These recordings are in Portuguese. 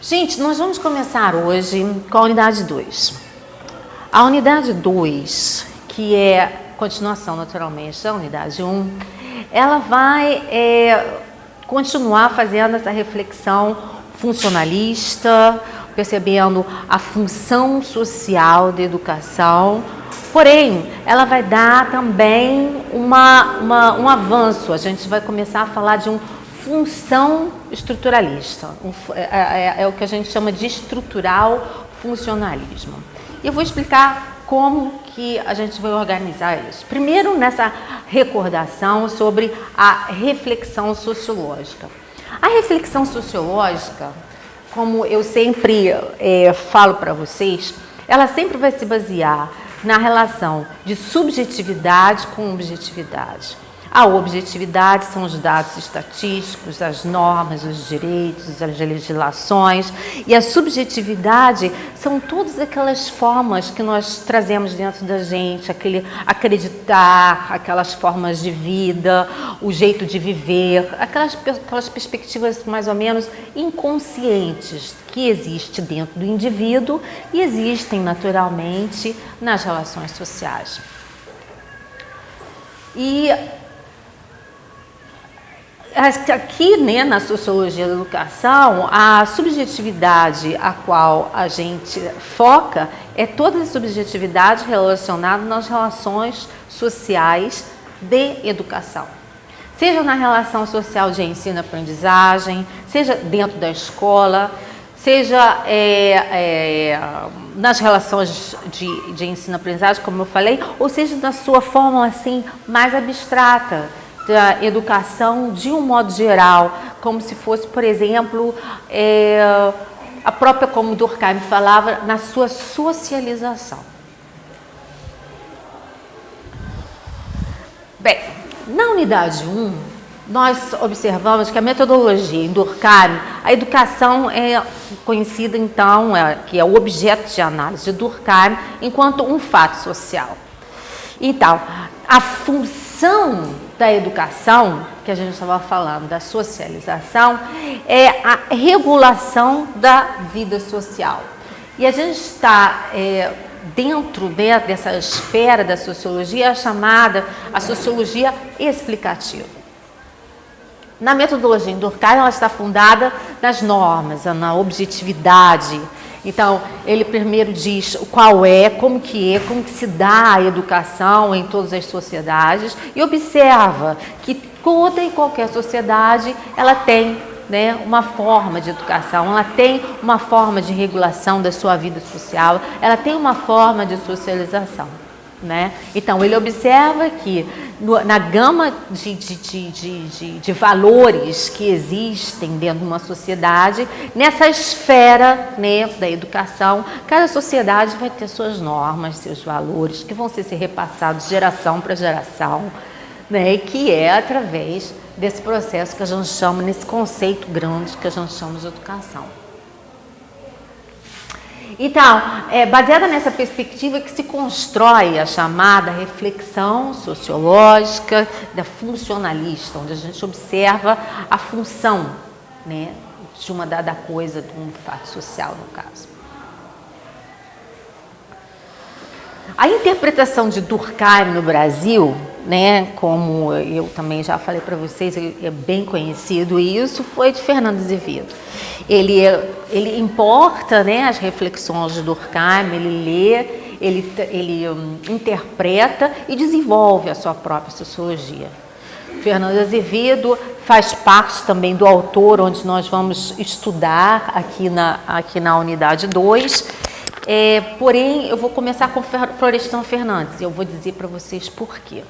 Gente, nós vamos começar hoje com a unidade 2. A unidade 2, que é continuação naturalmente da unidade 1, um, ela vai é, continuar fazendo essa reflexão funcionalista, percebendo a função social da educação, porém, ela vai dar também uma, uma, um avanço, a gente vai começar a falar de um função estruturalista, é, é, é, é o que a gente chama de estrutural funcionalismo. E eu vou explicar como que a gente vai organizar isso. Primeiro, nessa recordação sobre a reflexão sociológica. A reflexão sociológica, como eu sempre é, falo para vocês, ela sempre vai se basear na relação de subjetividade com objetividade. A objetividade são os dados estatísticos, as normas, os direitos, as legislações. E a subjetividade são todas aquelas formas que nós trazemos dentro da gente, aquele acreditar, aquelas formas de vida, o jeito de viver, aquelas, aquelas perspectivas mais ou menos inconscientes que existe dentro do indivíduo e existem naturalmente nas relações sociais. E Aqui, né, na sociologia da educação, a subjetividade a qual a gente foca é toda a subjetividade relacionada nas relações sociais de educação. Seja na relação social de ensino-aprendizagem, seja dentro da escola, seja é, é, nas relações de, de ensino-aprendizagem, como eu falei, ou seja na sua forma assim mais abstrata, da educação de um modo geral, como se fosse, por exemplo, é, a própria, como Durkheim falava, na sua socialização. Bem, na unidade 1, nós observamos que a metodologia em Durkheim, a educação é conhecida então, é, que é o objeto de análise de Durkheim, enquanto um fato social. Então, a função da educação, que a gente estava falando, da socialização, é a regulação da vida social. E a gente está é, dentro né, dessa esfera da sociologia chamada a sociologia explicativa. Na metodologia Durkheim, ela está fundada nas normas, na objetividade, então, ele primeiro diz qual é, como que é, como que se dá a educação em todas as sociedades e observa que toda e qualquer sociedade, ela tem né, uma forma de educação, ela tem uma forma de regulação da sua vida social, ela tem uma forma de socialização. Né? Então, ele observa que no, na gama de, de, de, de, valores que existem dentro de uma sociedade, nessa esfera né, da educação, cada sociedade vai ter suas normas, seus valores, que vão ser, ser repassados de geração para geração, né, que é através desse processo que a gente chama, nesse conceito grande que a gente chama de educação. Então, é baseada nessa perspectiva que se constrói a chamada reflexão sociológica da funcionalista, onde a gente observa a função né, de uma dada coisa, de um fato social, no caso. A interpretação de Durkheim no Brasil, né, como eu também já falei para vocês, é bem conhecido isso, foi de Fernando Azevedo. Ele, ele importa né, as reflexões de Durkheim, ele lê, ele, ele um, interpreta e desenvolve a sua própria sociologia. Fernando Azevedo faz parte também do autor, onde nós vamos estudar aqui na, aqui na unidade 2. É, porém, eu vou começar com Florestan Fernandes e eu vou dizer para vocês por quê.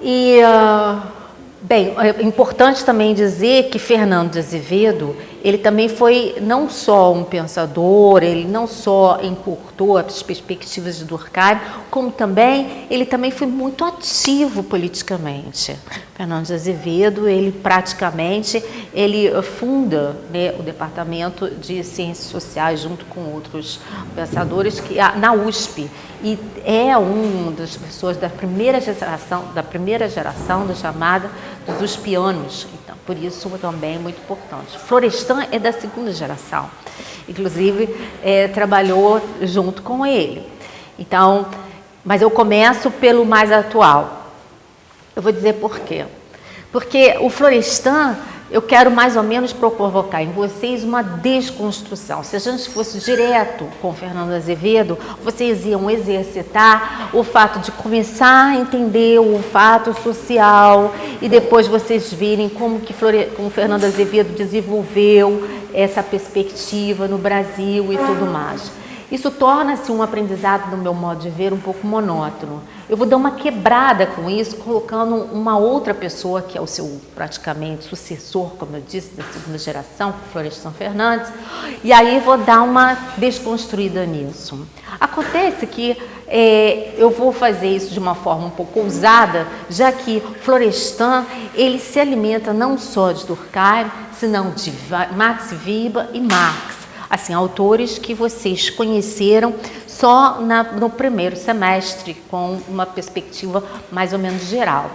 E... Uh, Bem, é importante também dizer que Fernando de Azevedo, ele também foi não só um pensador, ele não só encurtou as perspectivas de Durkheim, como também ele também foi muito ativo politicamente. Fernando de Azevedo, ele praticamente ele funda né, o departamento de ciências sociais junto com outros pensadores que na USP e é um das pessoas da primeira geração da primeira geração da chamada dos uspianos por isso também é muito importante. Florestan é da segunda geração, inclusive é, trabalhou junto com ele. Então, mas eu começo pelo mais atual. Eu vou dizer por quê. Porque o Florestan eu quero mais ou menos provocar em vocês uma desconstrução. Se a gente fosse direto com Fernando Azevedo, vocês iam exercitar o fato de começar a entender o fato social e depois vocês virem como que Flore... como Fernando Azevedo desenvolveu essa perspectiva no Brasil e tudo mais. Isso torna-se um aprendizado, no meu modo de ver, um pouco monótono. Eu vou dar uma quebrada com isso, colocando uma outra pessoa, que é o seu praticamente sucessor, como eu disse, da segunda geração, Florestan Fernandes, e aí vou dar uma desconstruída nisso. Acontece que é, eu vou fazer isso de uma forma um pouco ousada, já que Florestan, ele se alimenta não só de Durkheim, senão de Max Weber e Marx assim, autores que vocês conheceram só na, no primeiro semestre, com uma perspectiva mais ou menos geral.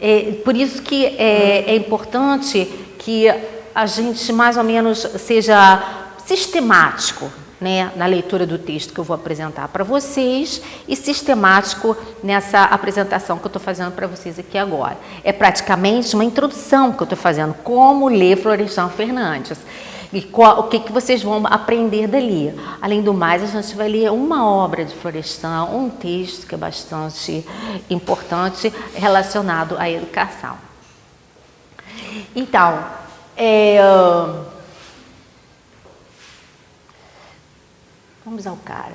É, por isso que é, é importante que a gente mais ou menos seja sistemático né, na leitura do texto que eu vou apresentar para vocês e sistemático nessa apresentação que eu estou fazendo para vocês aqui agora. É praticamente uma introdução que eu estou fazendo, como ler Florestan Fernandes. E qual, o que, que vocês vão aprender dali. Além do mais, a gente vai ler uma obra de Florestan, um texto que é bastante importante relacionado à educação. Então, é, vamos ao cara.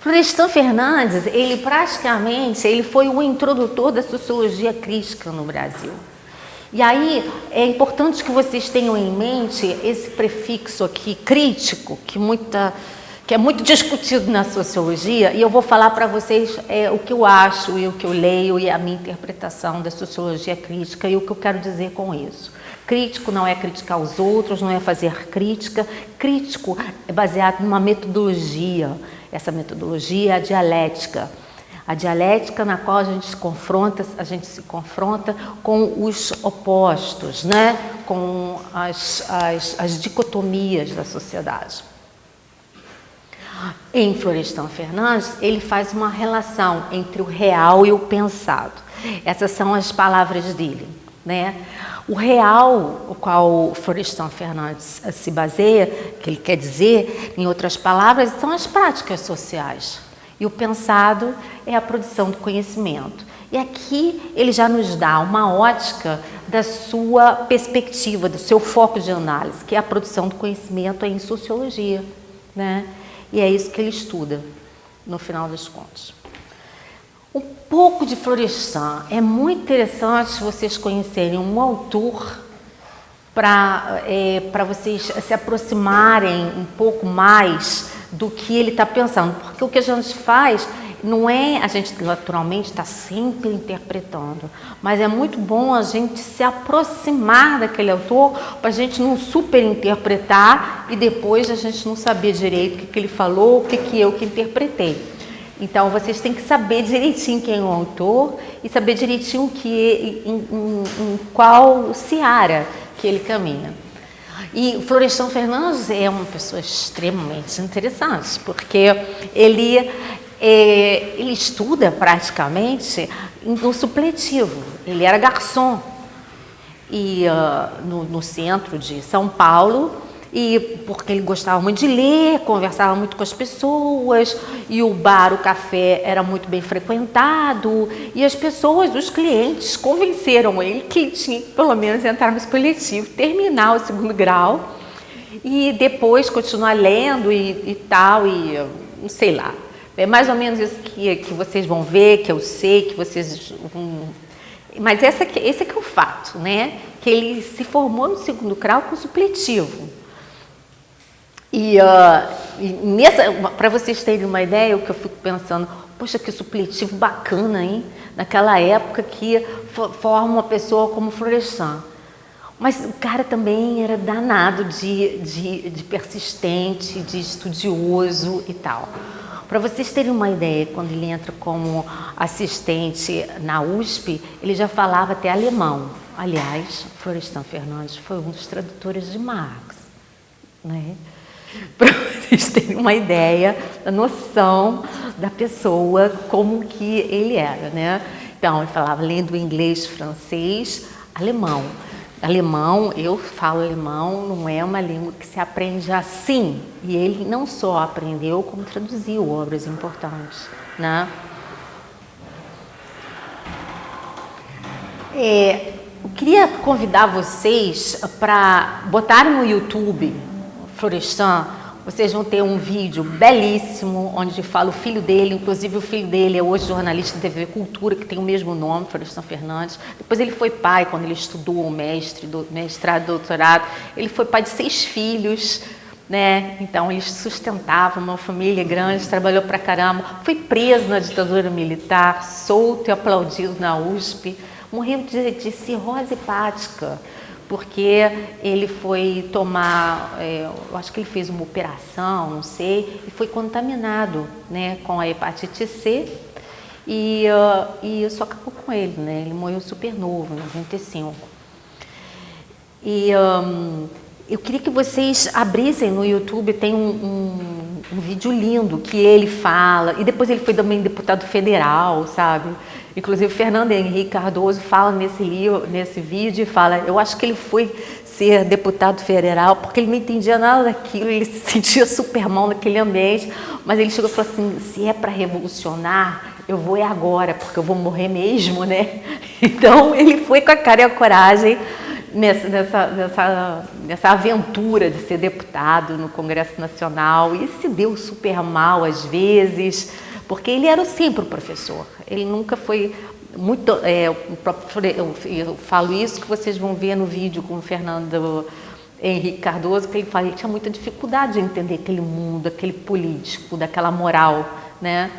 Florestan Fernandes, ele praticamente ele foi o introdutor da sociologia crítica no Brasil. E aí é importante que vocês tenham em mente esse prefixo aqui, crítico, que, muita, que é muito discutido na sociologia, e eu vou falar para vocês é, o que eu acho e o que eu leio e a minha interpretação da sociologia crítica e o que eu quero dizer com isso. Crítico não é criticar os outros, não é fazer crítica. Crítico é baseado numa metodologia. Essa metodologia é a dialética a dialética na qual a gente se confronta, a gente se confronta com os opostos, né? com as, as, as dicotomias da sociedade. Em Florestan Fernandes, ele faz uma relação entre o real e o pensado. Essas são as palavras dele. Né? O real, o qual Florestan Fernandes se baseia, que ele quer dizer, em outras palavras, são as práticas sociais. E o pensado é a produção do conhecimento. E aqui ele já nos dá uma ótica da sua perspectiva, do seu foco de análise, que é a produção do conhecimento em sociologia. Né? E é isso que ele estuda, no final das contas. Um pouco de Florestan. É muito interessante vocês conhecerem um autor para é, vocês se aproximarem um pouco mais do que ele está pensando. Porque o que a gente faz não é, a gente naturalmente está sempre interpretando, mas é muito bom a gente se aproximar daquele autor para a gente não superinterpretar e depois a gente não saber direito o que, que ele falou, o que, que eu que interpretei. Então, vocês têm que saber direitinho quem é o autor e saber direitinho que, em, em, em qual seara que ele caminha. E Florestan Fernandes é uma pessoa extremamente interessante, porque ele, é, ele estuda praticamente no supletivo. Ele era garçom e, uh, no, no centro de São Paulo e porque ele gostava muito de ler, conversava muito com as pessoas, e o bar, o café era muito bem frequentado, e as pessoas, os clientes, convenceram ele que tinha que pelo menos entrar no coletivo, terminar o segundo grau, e depois continuar lendo e, e tal, e sei lá. É mais ou menos isso que, que vocês vão ver, que eu sei, que vocês vão... Mas essa aqui, esse aqui é o fato, né? que ele se formou no segundo grau com supletivo. E, uh, para vocês terem uma ideia, o que eu fico pensando, poxa, que supletivo bacana, hein? Naquela época que forma uma pessoa como Florestan. Mas o cara também era danado de, de, de persistente, de estudioso e tal. Para vocês terem uma ideia, quando ele entra como assistente na USP, ele já falava até alemão. Aliás, Florestan Fernandes foi um dos tradutores de Marx. Né? Para vocês terem uma ideia da noção da pessoa, como que ele era. Né? Então, ele falava lendo inglês, francês, alemão. Alemão, eu falo alemão, não é uma língua que se aprende assim. E ele não só aprendeu, como traduziu obras importantes. Né? É, eu queria convidar vocês para botarem no YouTube Florestan vocês vão ter um vídeo belíssimo, onde fala o filho dele, inclusive o filho dele é hoje jornalista de TV Cultura, que tem o mesmo nome, Florestan Fernandes. Depois ele foi pai, quando ele estudou o mestre, do, mestrado, doutorado. Ele foi pai de seis filhos, né? Então ele sustentava uma família grande, trabalhou pra caramba. Foi preso na ditadura militar, solto e aplaudido na USP. Morreu de, de cirrose hepática porque ele foi tomar, é, eu acho que ele fez uma operação, não sei, e foi contaminado né, com a hepatite C e, uh, e isso acabou com ele, né? Ele morreu super novo, 95. E um, eu queria que vocês abrissem no YouTube, tem um, um, um, vídeo lindo que ele fala, e depois ele foi também deputado federal, sabe? Inclusive, Fernando Henrique Cardoso fala nesse livro, nesse vídeo, fala, eu acho que ele foi ser deputado federal porque ele não entendia nada daquilo, ele se sentia super mal naquele ambiente, mas ele chegou e falou assim, se é para revolucionar, eu vou é agora, porque eu vou morrer mesmo, né? Então, ele foi com a cara e a coragem nessa, nessa, nessa, nessa aventura de ser deputado no Congresso Nacional e se deu super mal às vezes, porque ele era sempre o professor, ele nunca foi muito, é, eu falo isso que vocês vão ver no vídeo com o Fernando Henrique Cardoso, que ele fala, ele tinha muita dificuldade de entender aquele mundo, aquele político, daquela moral, né?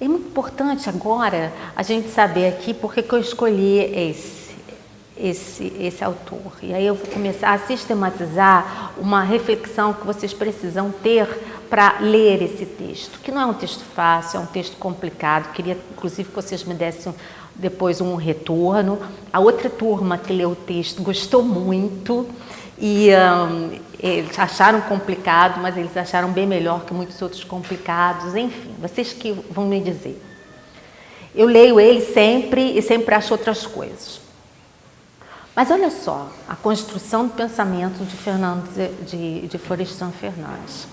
É muito importante agora a gente saber aqui porque que eu escolhi esse, esse, esse autor. E aí eu vou começar a sistematizar uma reflexão que vocês precisam ter para ler esse texto, que não é um texto fácil, é um texto complicado. Queria, inclusive, que vocês me dessem depois um retorno. A outra turma que leu o texto gostou muito e um, eles acharam complicado, mas eles acharam bem melhor que muitos outros complicados. Enfim, vocês que vão me dizer. Eu leio ele sempre e sempre acho outras coisas. Mas olha só, a construção do pensamento de, Fernando, de, de Florestan Fernandes.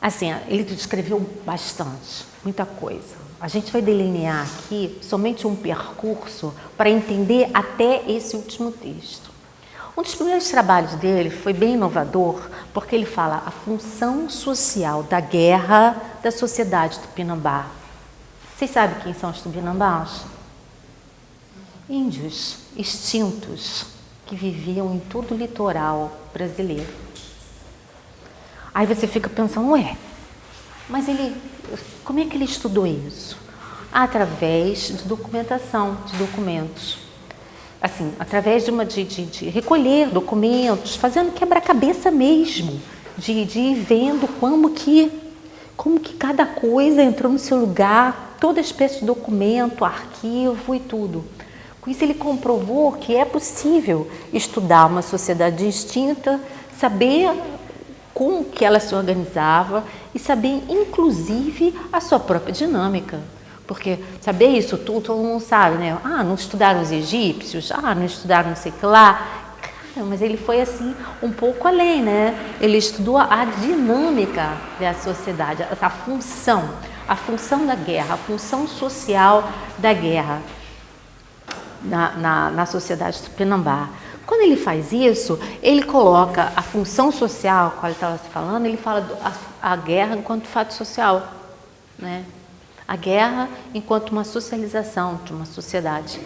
Assim, ele descreveu bastante, muita coisa. A gente vai delinear aqui somente um percurso para entender até esse último texto. Um dos primeiros trabalhos dele foi bem inovador, porque ele fala a função social da guerra da sociedade tupinambá. Vocês sabem quem são os tupinambás? Índios extintos que viviam em todo o litoral brasileiro. Aí você fica pensando, ué, mas ele, como é que ele estudou isso? Através de documentação, de documentos. Assim, através de, uma, de, de, de recolher documentos, fazendo quebra-cabeça mesmo, de, de ir vendo como que, como que cada coisa entrou no seu lugar, toda espécie de documento, arquivo e tudo. Com isso ele comprovou que é possível estudar uma sociedade distinta, saber como que ela se organizava e saber, inclusive, a sua própria dinâmica. Porque saber isso tudo, todo mundo sabe, né? Ah, não estudaram os egípcios, ah, não estudaram não sei que lá. Cara, mas ele foi assim, um pouco além, né? Ele estudou a dinâmica da sociedade, a função, a função da guerra, a função social da guerra na, na, na sociedade tupinambá. Quando ele faz isso, ele coloca a função social, qual ele estava falando, ele fala a, a guerra enquanto fato social, né? A guerra enquanto uma socialização de uma sociedade.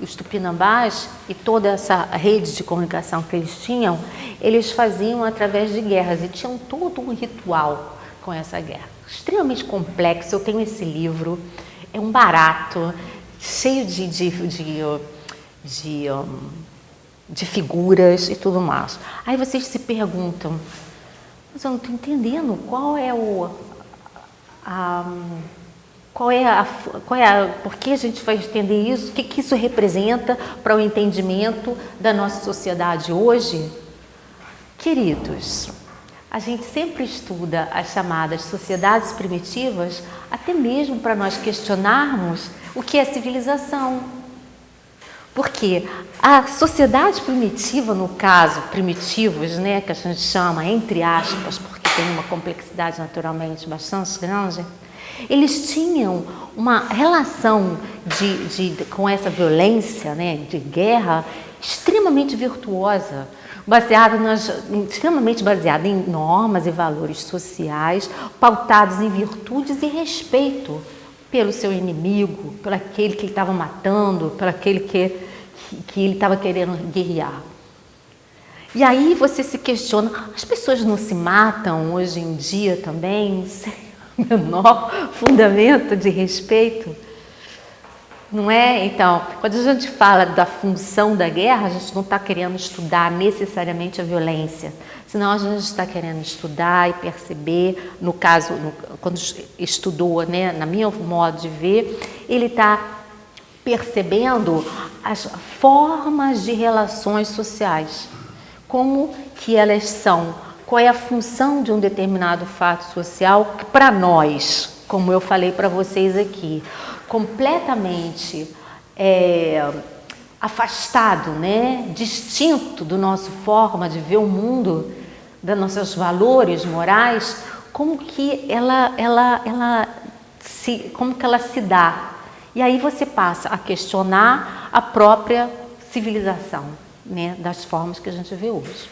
os tupinambás e toda essa rede de comunicação que eles tinham, eles faziam através de guerras e tinham todo um ritual com essa guerra. Extremamente complexo, eu tenho esse livro, é um barato, cheio de, de, de, de, de figuras e tudo mais. Aí vocês se perguntam, mas eu não estou entendendo qual é o... A, qual é a, qual é a, por que a gente vai entender isso? O que, que isso representa para o entendimento da nossa sociedade hoje? Queridos, a gente sempre estuda as chamadas sociedades primitivas, até mesmo para nós questionarmos o que é civilização. Porque a sociedade primitiva, no caso, primitivos, né, que a gente chama entre aspas, porque tem uma complexidade naturalmente bastante grande, eles tinham uma relação de, de, com essa violência, né, de guerra, extremamente virtuosa, baseada nas, extremamente baseada em normas e valores sociais, pautados em virtudes e respeito pelo seu inimigo, pelo aquele que ele estava matando, pelo aquele que, que, ele estava querendo guerrear. E aí você se questiona, as pessoas não se matam hoje em dia também? menor fundamento de respeito. Não é? Então, quando a gente fala da função da guerra, a gente não está querendo estudar necessariamente a violência, senão a gente está querendo estudar e perceber, no caso, no, quando estudou, né, na minha modo de ver, ele está percebendo as formas de relações sociais, como que elas são? Qual é a função de um determinado fato social para nós, como eu falei para vocês aqui, completamente é, afastado, né, distinto do nosso forma de ver o mundo, dos nossos valores morais, como que ela, ela, ela se, como que ela se dá. E aí você passa a questionar a própria civilização, né, das formas que a gente vê hoje.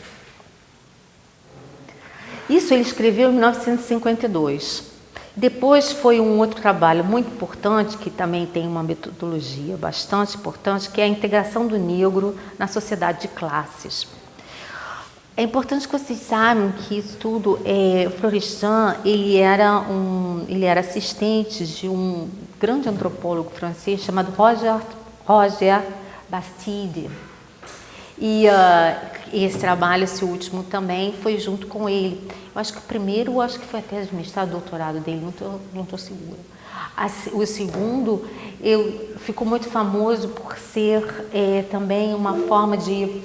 Isso ele escreveu em 1952. Depois foi um outro trabalho muito importante, que também tem uma metodologia bastante importante, que é a integração do negro na sociedade de classes. É importante que vocês saibam que isso tudo, é, Florestan, ele era, um, ele era assistente de um grande antropólogo francês chamado Roger, Roger Bastide. E uh, esse trabalho, esse último também, foi junto com ele. Eu acho que o primeiro, acho que foi até administrado doutorado dele, não estou não tô segura. O segundo, eu, ficou muito famoso por ser é, também uma forma de,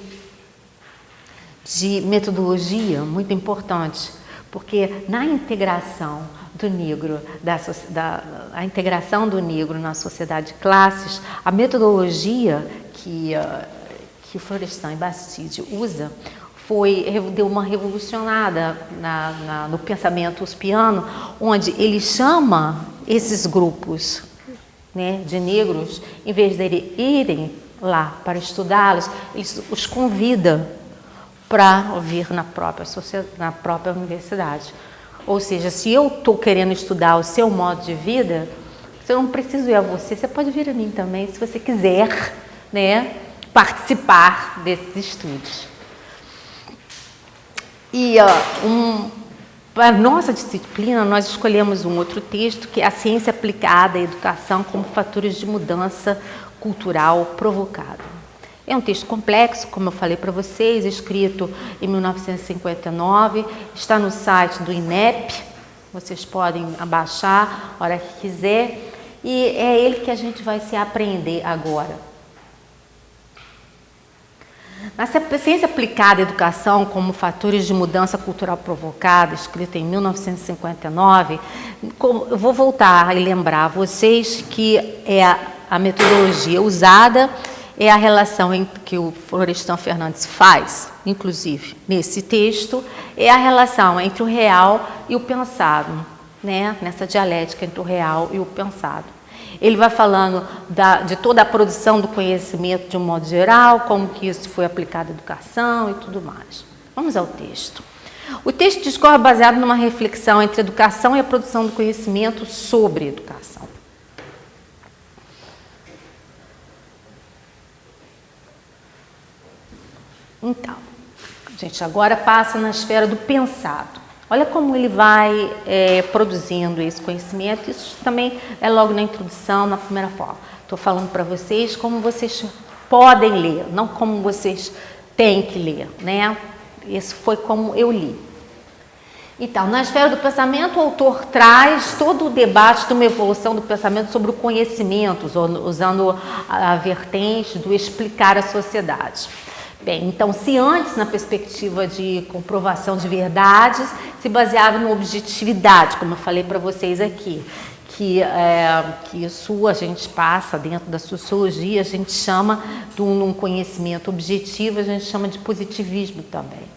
de metodologia muito importante, porque na integração do negro, da, da, a integração do negro na sociedade de classes, a metodologia que uh, que Florestan e Bastide usa foi, deu uma revolucionada na, na, no pensamento uspiano, onde ele chama esses grupos né, de negros, em vez de irem lá para estudá-los, ele os convida para vir na própria, na própria universidade. Ou seja, se eu estou querendo estudar o seu modo de vida, eu não preciso ir a você, você pode vir a mim também, se você quiser, né? Participar desses estudos. E uh, um, para nossa disciplina, nós escolhemos um outro texto, que é a ciência aplicada à educação como fatores de mudança cultural provocada. É um texto complexo, como eu falei para vocês, escrito em 1959, está no site do INEP, vocês podem abaixar a hora que quiser, e é ele que a gente vai se aprender agora. Na ciência aplicada à educação como fatores de mudança cultural provocada, escrita em 1959, eu vou voltar e lembrar vocês que é a, a metodologia usada é a relação que o Florestan Fernandes faz, inclusive nesse texto, é a relação entre o real e o pensado, né? nessa dialética entre o real e o pensado. Ele vai falando da, de toda a produção do conhecimento de um modo geral, como que isso foi aplicado à educação e tudo mais. Vamos ao texto. O texto discorre é baseado numa reflexão entre educação e a produção do conhecimento sobre educação. Então, a gente agora passa na esfera do pensado. Olha como ele vai é, produzindo esse conhecimento. Isso também é logo na introdução, na primeira fala. Estou falando para vocês como vocês podem ler, não como vocês têm que ler, né? Esse foi como eu li. Então, na esfera do pensamento, o autor traz todo o debate de uma evolução do pensamento sobre o conhecimento, usando a vertente do explicar a sociedade. Bem, então, se antes, na perspectiva de comprovação de verdades, se baseava na objetividade, como eu falei para vocês aqui, que, é, que isso a gente passa dentro da sociologia, a gente chama de um, um conhecimento objetivo, a gente chama de positivismo também.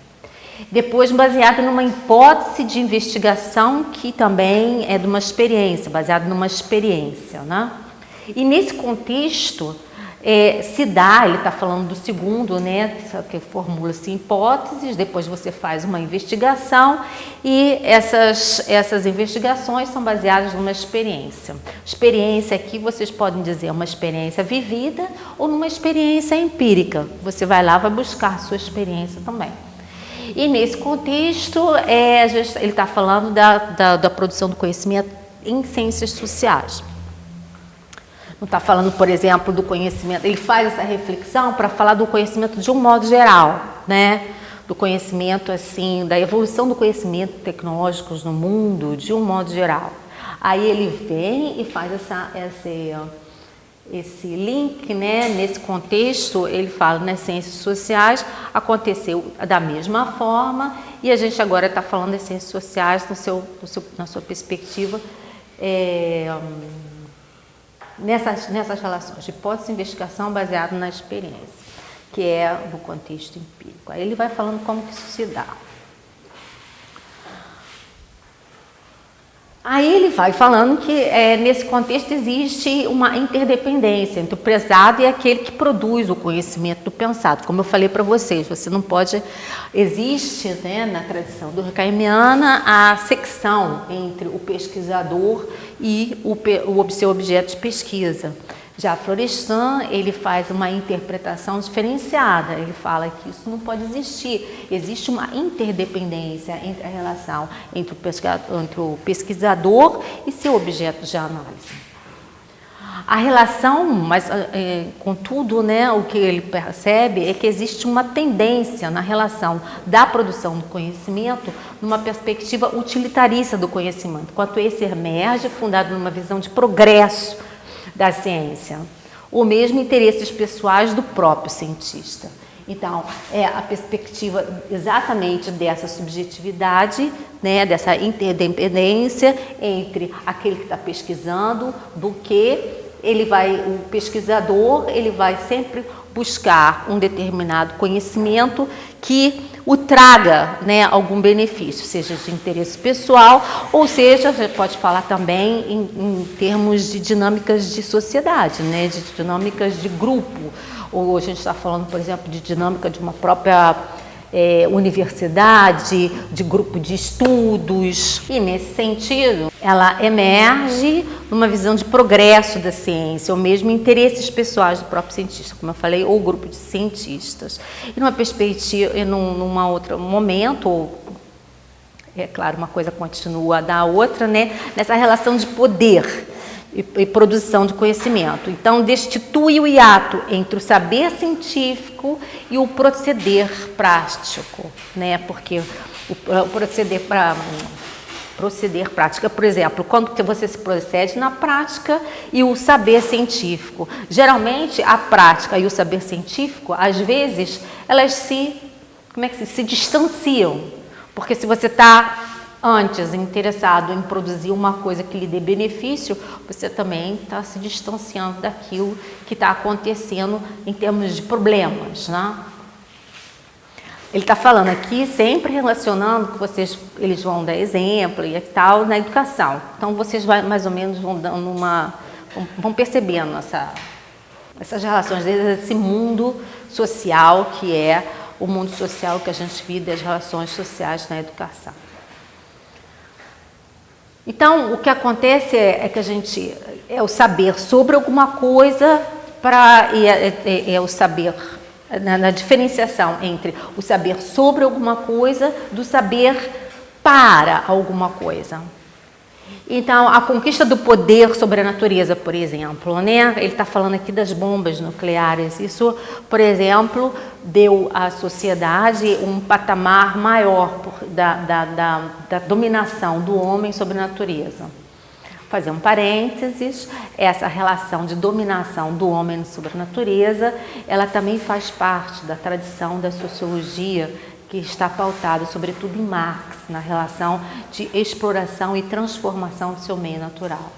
Depois, baseado numa hipótese de investigação que também é de uma experiência, baseado numa experiência. Né? E nesse contexto, é, se dá, ele está falando do segundo, né, que formula-se hipóteses, depois você faz uma investigação e essas, essas investigações são baseadas numa experiência. Experiência aqui vocês podem dizer uma experiência vivida ou numa experiência empírica. Você vai lá, vai buscar a sua experiência também. E nesse contexto, é, ele está falando da, da, da produção do conhecimento em ciências sociais. Não está falando, por exemplo, do conhecimento, ele faz essa reflexão para falar do conhecimento de um modo geral, né? Do conhecimento, assim, da evolução do conhecimento tecnológicos no mundo, de um modo geral. Aí ele vem e faz essa, essa esse link, né, nesse contexto, ele fala nas ciências sociais, aconteceu da mesma forma e a gente agora está falando das ciências sociais no seu, no seu, na sua perspectiva é, nessas, nessas relações de hipótese e investigação baseado na experiência, que é no contexto empírico. Aí ele vai falando como que isso se dá. Aí ele vai falando que é, nesse contexto existe uma interdependência entre o prezado e aquele que produz o conhecimento do pensado. Como eu falei para vocês, você não pode... Existe né, na tradição do durkheimiana a secção entre o pesquisador e o, o seu objeto de pesquisa. Já Florestan, ele faz uma interpretação diferenciada, ele fala que isso não pode existir, existe uma interdependência entre a relação entre o pesquisador, e seu objeto de análise. A relação, mas é, contudo, né, o que ele percebe é que existe uma tendência na relação da produção do conhecimento numa perspectiva utilitarista do conhecimento, enquanto esse emerge fundado numa visão de progresso, da ciência, ou mesmo interesses pessoais do próprio cientista. Então, é a perspectiva exatamente dessa subjetividade, né, dessa interdependência entre aquele que está pesquisando, do que ele vai, o pesquisador, ele vai sempre buscar um determinado conhecimento que o traga né, algum benefício, seja de interesse pessoal, ou seja, você pode falar também em, em termos de dinâmicas de sociedade, né, de dinâmicas de grupo, ou a gente está falando, por exemplo, de dinâmica de uma própria é, universidade, de grupo de estudos. E nesse sentido, ela emerge numa visão de progresso da ciência, ou mesmo interesses pessoais do próprio cientista, como eu falei, ou grupo de cientistas. E numa perspectiva, e num numa outro momento, é claro, uma coisa continua da outra, né? nessa relação de poder e, e, produção de conhecimento. Então, destitui o hiato entre o saber científico e o proceder prático, né? porque o, o proceder para proceder prática, por exemplo, quando você se procede na prática e o saber científico. Geralmente, a prática e o saber científico, às vezes, elas se, como é que se, se distanciam, porque se você está antes interessado em produzir uma coisa que lhe dê benefício, você também está se distanciando daquilo que está acontecendo em termos de problemas, né? Ele está falando aqui sempre relacionando que vocês, eles vão dar exemplo e tal na educação. Então vocês vai, mais ou menos vão dando uma, vão percebendo essa, essas relações desse mundo social que é o mundo social que a gente vive das relações sociais na educação. Então, o que acontece é, é, que a gente é o saber sobre alguma coisa para é, é, é, o saber na, na diferenciação entre o saber sobre alguma coisa do saber para alguma coisa. Então, a conquista do poder sobre a natureza, por exemplo, né? ele está falando aqui das bombas nucleares. Isso, por exemplo, deu à sociedade um patamar maior da, da, da, da dominação do homem sobre a natureza fazer um parênteses, essa relação de dominação do homem sobre a natureza, ela também faz parte da tradição da sociologia que está pautado sobretudo em Marx, na relação de exploração e transformação do seu meio natural.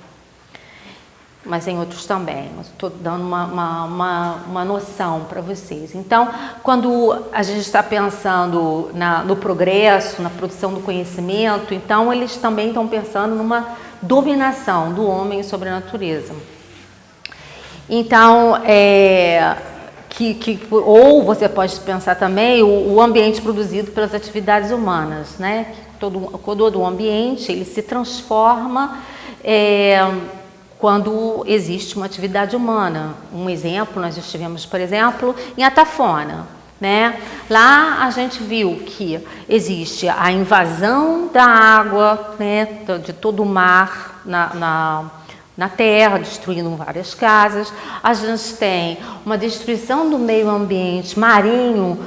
Mas em outros também, estou dando uma, uma, uma, uma noção para vocês. Então, quando a gente está pensando na, no progresso, na produção do conhecimento, então eles também estão pensando numa dominação do homem sobre a natureza. Então, é, que, que, ou você pode pensar também o, o, ambiente produzido pelas atividades humanas, né? Todo, todo o ambiente ele se transforma é, quando existe uma atividade humana. Um exemplo, nós estivemos, por exemplo, em Atafona. Né? Lá a gente viu que existe a invasão da água, né, de todo o mar na, na na terra, destruindo várias casas. A gente tem uma destruição do meio ambiente marinho,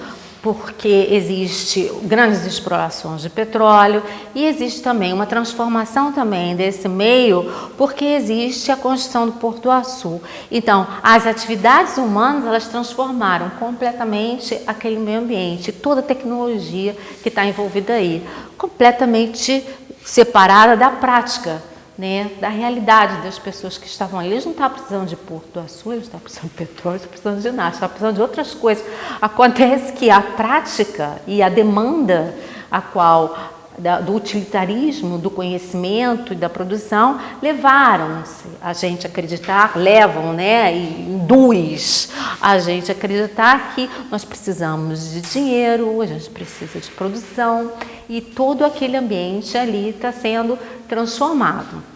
porque existe grandes explorações de petróleo e existe também uma transformação também desse meio, porque existe a construção do Porto Açu. Então, as atividades humanas, elas transformaram completamente aquele meio ambiente, toda a tecnologia que está envolvida aí, completamente separada da prática né, da realidade das pessoas que estavam ali. Eles não estavam precisando de Porto Açu, eles estavam precisando de petróleo, estavam precisando de nada, estavam precisando de outras coisas. Acontece que a prática e a demanda a qual da, do utilitarismo, do conhecimento e da produção levaram a gente a acreditar, levam, né, e induz a gente a acreditar que nós precisamos de dinheiro, a gente precisa de produção e todo aquele ambiente ali está sendo transformado.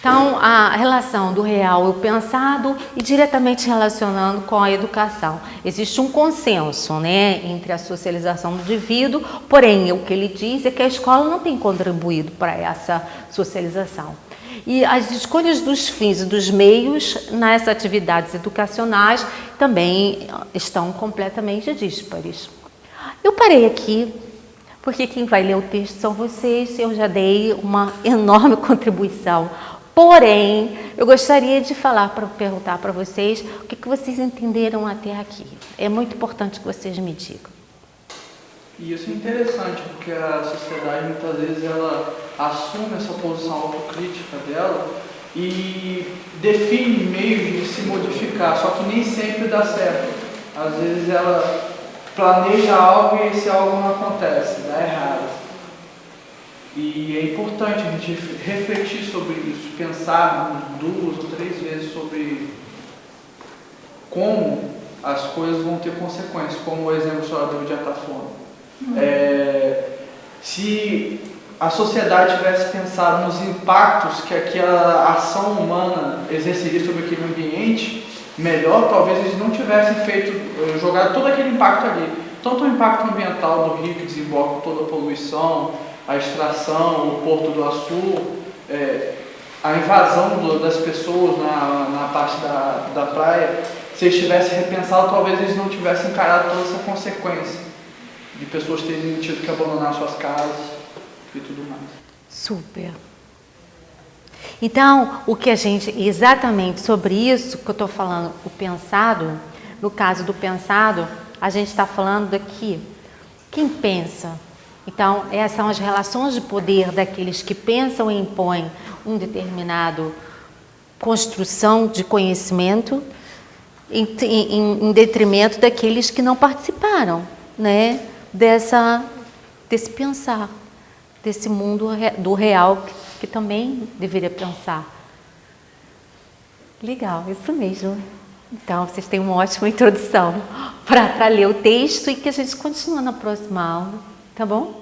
Então, a relação do real e o pensado e diretamente relacionando com a educação. Existe um consenso né, entre a socialização do indivíduo, porém, o que ele diz é que a escola não tem contribuído para essa socialização. E as escolhas dos fins e dos meios nas atividades educacionais também estão completamente díspares. Eu parei aqui porque quem vai ler o texto são vocês, eu já dei uma enorme contribuição Porém, eu gostaria de falar para perguntar para vocês o que, que vocês entenderam até aqui. É muito importante que vocês me digam. E isso é interessante, porque a sociedade muitas vezes ela assume essa posição autocrítica dela e define meios de se modificar, só que nem sempre dá certo. Às vezes ela planeja algo e esse algo não acontece, dá errado. E é importante a gente refletir sobre isso, pensar duas ou três vezes sobre como as coisas vão ter consequências, como o exemplo só deu de Atafona. Uhum. É, se a sociedade tivesse pensado nos impactos que aquela ação humana exerceria sobre aquele ambiente, melhor, talvez eles não tivessem feito, eh, jogado todo aquele impacto ali. Tanto o impacto ambiental do rio que desemboca toda a poluição, a extração, o Porto do Açu, é, a invasão do, das pessoas na, na parte da, da praia, se eles tivessem repensado, talvez eles não tivessem encarado toda essa consequência de pessoas terem tido que abandonar suas casas e tudo mais. Super. Então, o que a gente, exatamente sobre isso que eu estou falando, o pensado, no caso do pensado, a gente está falando daqui, quem pensa então, essas são as relações de poder daqueles que pensam e impõem um determinado construção de conhecimento em, em, em detrimento daqueles que não participaram né, dessa, desse pensar, desse mundo do real que, que também deveria pensar. Legal, isso mesmo. Então, vocês têm uma ótima introdução para ler o texto e que a gente continua na próxima aula. Tá bom?